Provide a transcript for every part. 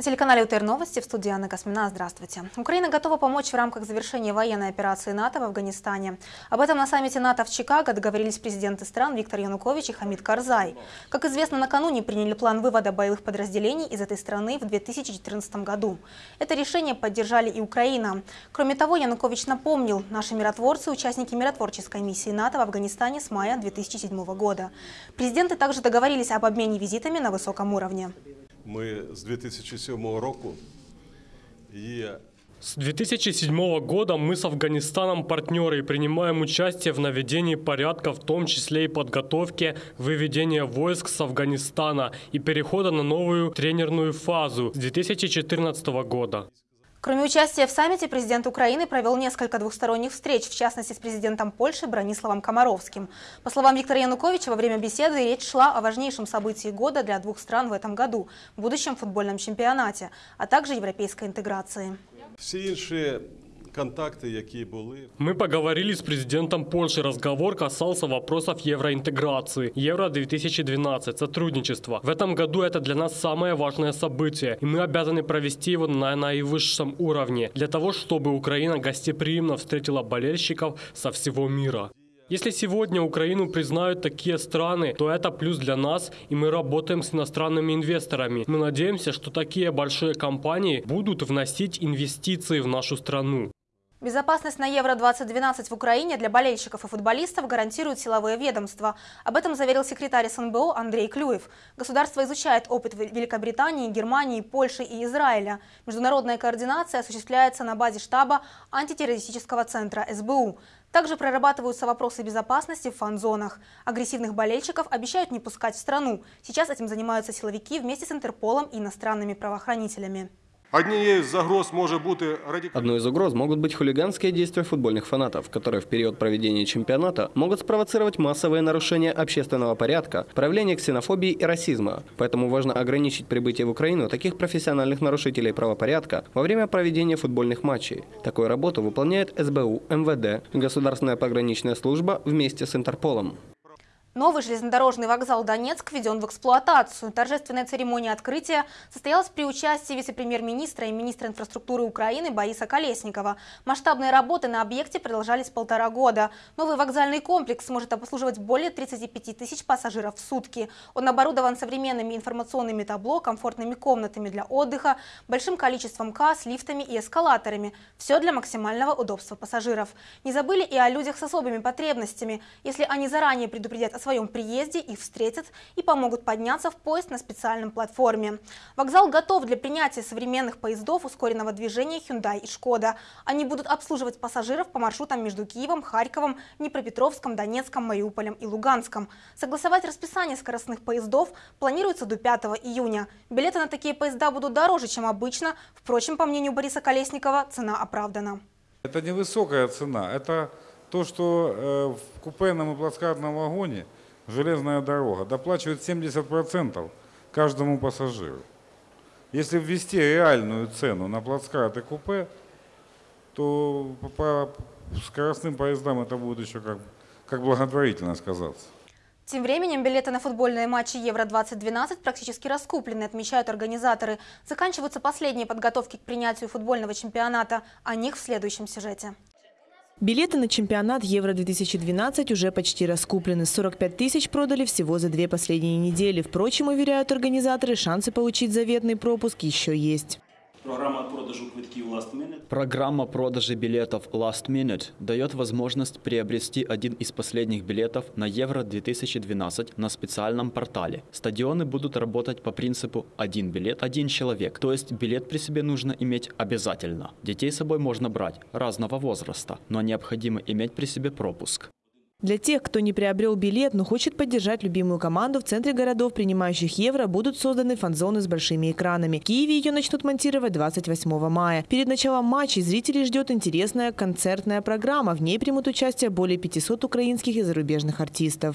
На телеканале УТР Новости в студии Анна Космина. Здравствуйте. Украина готова помочь в рамках завершения военной операции НАТО в Афганистане. Об этом на саммите НАТО в Чикаго договорились президенты стран Виктор Янукович и Хамид Карзай. Как известно, накануне приняли план вывода боевых подразделений из этой страны в 2014 году. Это решение поддержали и Украина. Кроме того, Янукович напомнил, наши миротворцы – участники миротворческой миссии НАТО в Афганистане с мая 2007 года. Президенты также договорились об обмене визитами на высоком уровне. Ми з 2007 року є С 2007 года мы с Афганистаном партнеры и принимаем участие в наведении порядка, в том числе и подготовке выведения войск с Афганистана и перехода на новую тренерную фазу с 2014 года. Кроме участия в саммите, президент Украины провел несколько двухсторонних встреч, в частности с президентом Польши Брониславом Комаровским. По словам Виктора Януковича, во время беседы речь шла о важнейшем событии года для двух стран в этом году – будущем футбольном чемпионате, а также европейской интеграции. всі інші контакти, які були. Мы поговорили с президентом Польши. Разговор касался вопросов евроинтеграции. Евро-2012, сотрудничество. В этом году это для нас самое важное событие, и мы обязаны провести его на наивысшем уровне, для того, чтобы Украина гостеприимно встретила болельщиков со всего мира. Если сегодня Украину признают такие страны, то это плюс для нас, и мы работаем с иностранными инвесторами. Мы надеемся, что такие большие компании будут вносить инвестиции в нашу страну. Безопасность на Евро-2012 в Украине для болельщиков и футболистов гарантируют силовые ведомства. Об этом заверил секретарь СНБО Андрей Клюев. Государство изучает опыт Великобритании, Германии, Польши и Израиля. Международная координация осуществляется на базе штаба антитеррористического центра СБУ. Также прорабатываются вопросы безопасности в фан-зонах. Агрессивных болельщиков обещают не пускать в страну. Сейчас этим занимаются силовики вместе с Интерполом и иностранными правоохранителями. Однією з загроз може бути радикальність. Одной из угроз могут быть хулиганские действия футбольных фанатов, которые в период проведения чемпионата могут спровоцировать массовые нарушения общественного порядка, проявление ксенофобии и расизма. Поэтому важно ограничить прибытие в Украину таких профессиональных нарушителей правопорядка во время проведения футбольных матчей. Такую работу выполняет СБУ, МВД, Государственная пограничная служба вместе с Интерполом. Новый железнодорожный вокзал Донецк введен в эксплуатацию. Торжественная церемония открытия состоялась при участии вице-премьер-министра и министра инфраструктуры Украины Бориса Колесникова. Масштабные работы на объекте продолжались полтора года. Новый вокзальный комплекс сможет обслуживать более 35 тысяч пассажиров в сутки. Он оборудован современными информационными табло, комфортными комнатами для отдыха, большим количеством касс, лифтами и эскалаторами. Все для максимального удобства пассажиров. Не забыли и о людях с особыми потребностями. Если они заранее предупредят своем приезде, их встретят и помогут подняться в поезд на специальном платформе. Вокзал готов для принятия современных поездов ускоренного движения Hyundai и Шкода. Они будут обслуживать пассажиров по маршрутам между Киевом, Харьковом, Днепропетровском, Донецком, Мариуполем и Луганском. Согласовать расписание скоростных поездов планируется до 5 июня. Билеты на такие поезда будут дороже, чем обычно. Впрочем, по мнению Бориса Колесникова, цена оправдана. Это невысокая цена. Это то, что э, в купейном и плацкартном вагоне железная дорога доплачивает 70% каждому пассажиру. Если ввести реальную цену на плацкарт и купе, то по, скоростным поездам это будет еще как, как благотворительно сказаться. Тем временем билеты на футбольные матчи Евро-2012 практически раскуплены, отмечают организаторы. Заканчиваются последние подготовки к принятию футбольного чемпионата. О них в следующем сюжете. Билеты на чемпионат Евро-2012 уже почти раскуплены. 45 тысяч продали всего за две последние недели. Впрочем, уверяют организаторы, шансы получить заветный пропуск еще есть. Программа продажу квитків Last Minute. Программа продажи билетов Last Minute дает возможность приобрести один из последних билетов на Евро-2012 на специальном портале. Стадионы будут работать по принципу «один билет, один человек», то есть билет при себе нужно иметь обязательно. Детей с собой можно брать разного возраста, но необходимо иметь при себе пропуск. Для тех, кто не приобрел билет, но хочет поддержать любимую команду, в центре городов, принимающих евро, будут созданы фан-зоны с большими экранами. В Киеве ее начнут монтировать 28 мая. Перед началом матчей зрителей ждет интересная концертная программа. В ней примут участие более 500 украинских и зарубежных артистов.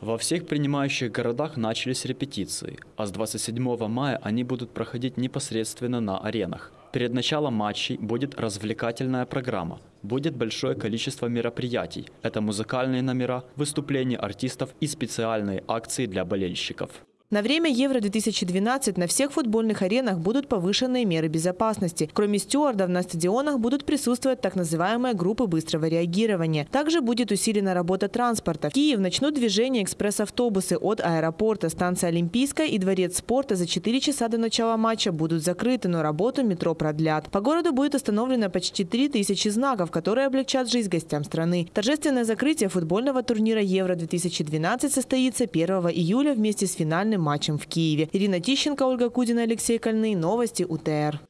Во всех принимающих городах начались репетиции, а с 27 мая они будут проходить непосредственно на аренах. Перед началом матчей будет развлекательная программа. Будет большое количество мероприятий. Это музыкальные номера, выступления артистов и специальные акции для болельщиков. На время Евро-2012 на всех футбольных аренах будут повышенные меры безопасности. Кроме стюардов, на стадионах будут присутствовать так называемые группы быстрого реагирования. Также будет усилена работа транспорта. В Киев начнут движение экспресс-автобусы от аэропорта, станции Олимпийская и дворец спорта за 4 часа до начала матча будут закрыты, но работу метро продлят. По городу будет установлено почти 3000 знаков, которые облегчат жизнь гостям страны. Торжественное закрытие футбольного турнира Евро-2012 состоится 1 июля вместе с финальным матчем в Киеве. Ирина Тищенко, Ольга Кудина, Алексей Кольный. Новости УТР.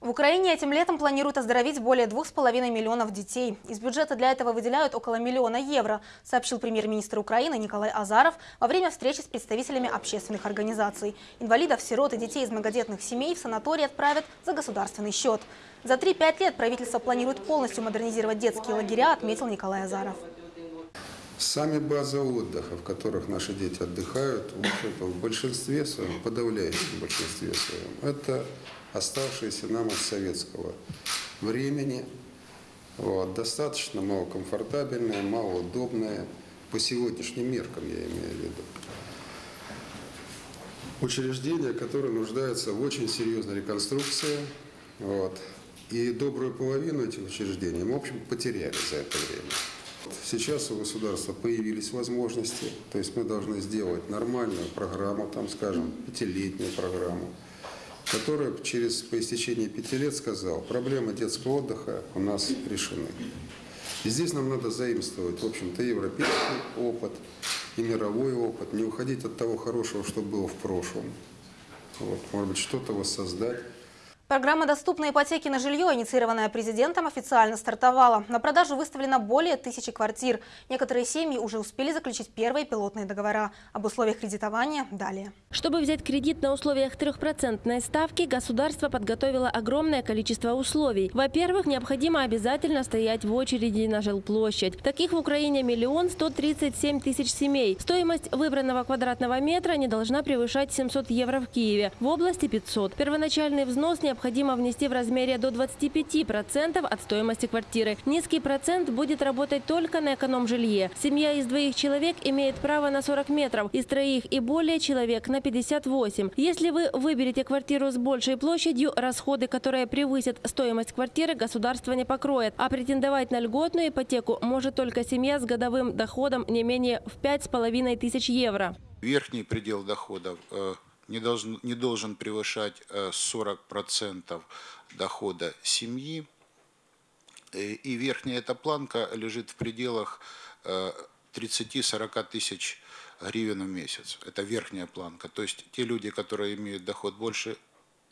В Украине этим летом планируют оздоровить более 2,5 миллионов детей. Из бюджета для этого выделяют около миллиона евро, сообщил премьер-министр Украины Николай Азаров во время встречи с представителями общественных организаций. Инвалидов, сирот и детей из многодетных семей в санатории отправят за государственный счет. За 3-5 лет правительство планирует полностью модернизировать детские лагеря, отметил Николай Азаров. Сами базы отдыха, в которых наши дети отдыхают, в, общем-то, в большинстве своем, подавляющем большинстве своем, это оставшиеся нам от советского времени. Вот, достаточно малокомфортабельные, малоудобные, по сегодняшним меркам я имею в виду. Учреждения, которые нуждаются в очень серьезной реконструкции. Вот. И добрую половину этих учреждений мы, в общем, потеряли за это время. Сейчас у государства появились возможности, то есть мы должны сделать нормальную программу, там, скажем, пятилетнюю программу, которая через, по истечении пяти лет сказал, проблемы детского отдыха у нас решены. И здесь нам надо заимствовать, в общем-то, европейский опыт и мировой опыт, не уходить от того хорошего, что было в прошлом. Вот, может быть, что-то воссоздать. Программа «Доступные ипотеки на жилье», инициированная президентом, официально стартовала. На продажу выставлено более тысячи квартир. Некоторые семьи уже успели заключить первые пилотные договора. Об условиях кредитования далее. Чтобы взять кредит на условиях трехпроцентной ставки, государство подготовило огромное количество условий. Во-первых, необходимо обязательно стоять в очереди на жилплощадь. Таких в Украине миллион сто тридцать семь тысяч семей. Стоимость выбранного квадратного метра не должна превышать 700 евро в Киеве. В области 500. Первоначальный взнос необходимо необходимо внести в размере до 25% от стоимости квартиры. Низкий процент будет работать только на эконом-жилье. Семья из двоих человек имеет право на 40 метров, из троих и более человек на 58. Если вы выберете квартиру с большей площадью, расходы, которые превысят стоимость квартиры, государство не покроет. А претендовать на льготную ипотеку может только семья с годовым доходом не менее в 5,5 тысяч евро. Верхний предел доходов э, не должен, не должен превышать 40% э, дохода семьи. Э, и верхняя эта планка лежит в пределах 30-40 э, тысяч гривен в месяц. Это верхняя планка. То есть те люди, которые имеют доход больше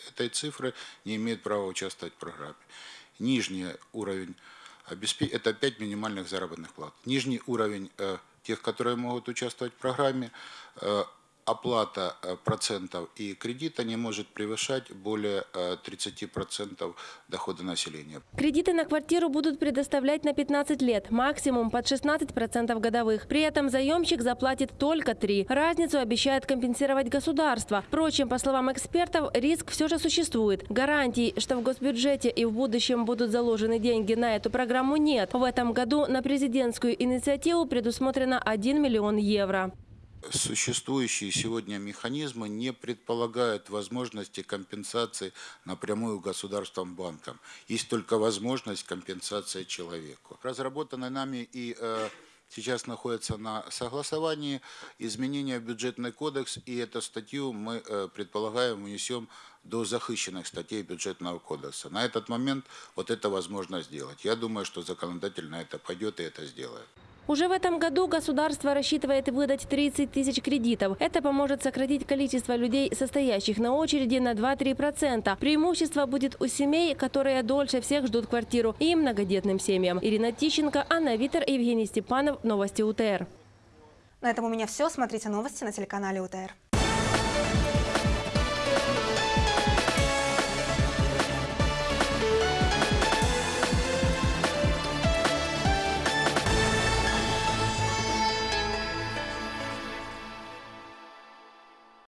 этой цифры, не имеют права участвовать в программе. Нижний уровень – это 5 минимальных заработных плат. Нижний уровень тех, которые могут участвовать в программе, оплата э, процентов и кредита не может превышать более 30% э, дохода населения. Кредиты на квартиру будут предоставлять на 15 лет, максимум под 16% годовых. При этом заемщик заплатит только 3. Разницу обещает компенсировать государство. Впрочем, по словам экспертов, риск все же существует. Гарантий, что в госбюджете и в будущем будут заложены деньги на эту программу нет. В этом году на президентскую инициативу предусмотрено 1 миллион евро существующие сегодня механизмы не предполагают возможности компенсации напрямую государством банкам. Есть только возможность компенсации человеку. Разработанный нами и э, сейчас находится на согласовании изменения в бюджетный кодекс, и эту статью мы э, предполагаем внесем до захищенных статей бюджетного кодекса. На этот момент вот это возможно сделать. Я думаю, что законодатель на это пойдет и это сделает. Уже в этом году государство рассчитывает выдать 30 тысяч кредитов. Это поможет сократить количество людей, состоящих на очереди на 2-3%. Преимущество будет у семей, которые дольше всех ждут квартиру, и многодетным семьям. Ирина Тищенко, Анна Витер, Евгений Степанов. Новости УТР. На этом у меня все. Смотрите новости на телеканале УТР.